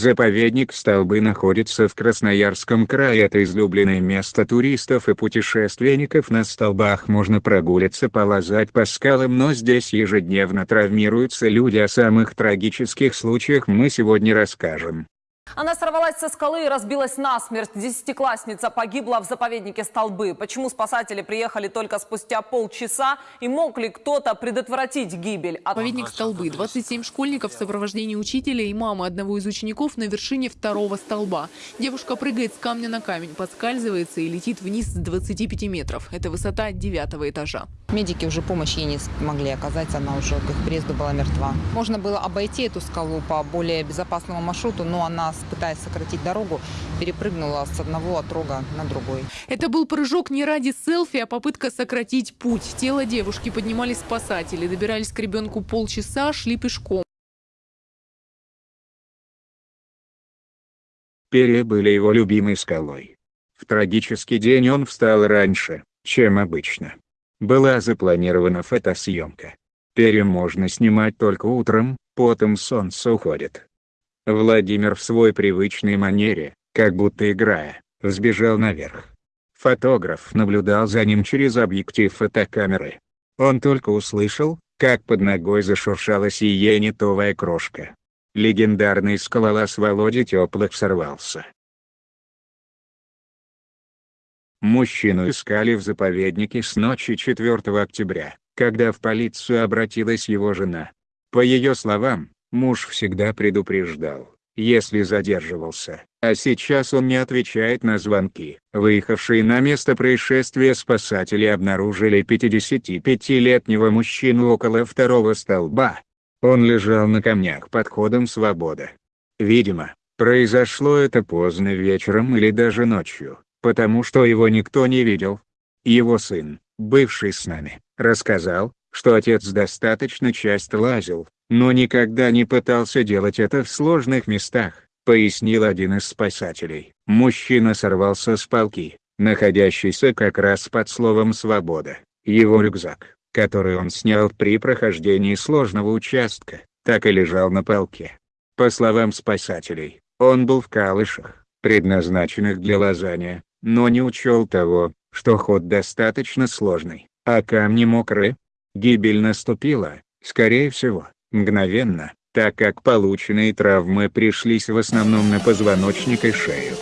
Заповедник Столбы находится в Красноярском крае. Это излюбленное место туристов и путешественников. На столбах можно прогуляться, полазать по скалам, но здесь ежедневно травмируются люди. О самых трагических случаях мы сегодня расскажем. Она сорвалась со скалы и разбилась насмерть. Десятиклассница погибла в заповеднике Столбы. Почему спасатели приехали только спустя полчаса? И мог ли кто-то предотвратить гибель? От... Заповедник Столбы. 27 школьников в сопровождении учителя и мамы одного из учеников на вершине второго столба. Девушка прыгает с камня на камень, подскальзывается и летит вниз с 25 метров. Это высота девятого этажа. Медики уже помощь ей не смогли оказать, она уже к их приезду была мертва. Можно было обойти эту скалу по более безопасному маршруту, но она, пытаясь сократить дорогу, перепрыгнула с одного отрога на другой. Это был прыжок не ради селфи, а попытка сократить путь. Тело девушки поднимали спасатели, добирались к ребенку полчаса, шли пешком. Перья были его любимой скалой. В трагический день он встал раньше, чем обычно. Была запланирована фотосъемка. Перья можно снимать только утром, потом солнце уходит. Владимир в свой привычной манере, как будто играя, взбежал наверх. Фотограф наблюдал за ним через объектив фотокамеры. Он только услышал, как под ногой зашуршала сиенитовая крошка. Легендарный скалолаз Володя Теплых сорвался. Мужчину искали в заповеднике с ночи 4 октября, когда в полицию обратилась его жена. По ее словам, муж всегда предупреждал, если задерживался, а сейчас он не отвечает на звонки. Выехавшие на место происшествия спасатели обнаружили 55-летнего мужчину около второго столба. Он лежал на камнях под ходом «Свобода». Видимо, произошло это поздно вечером или даже ночью, потому что его никто не видел. Его сын, бывший с нами, рассказал, что отец достаточно часто лазил, но никогда не пытался делать это в сложных местах, пояснил один из спасателей. Мужчина сорвался с палки, находящейся как раз под словом «свобода». Его рюкзак, который он снял при прохождении сложного участка, так и лежал на палке. По словам спасателей, он был в калышах, предназначенных для лазания, но не учел того, что ход достаточно сложный, а камни мокрые. Гибель наступила, скорее всего, мгновенно, так как полученные травмы пришлись в основном на позвоночник и шею.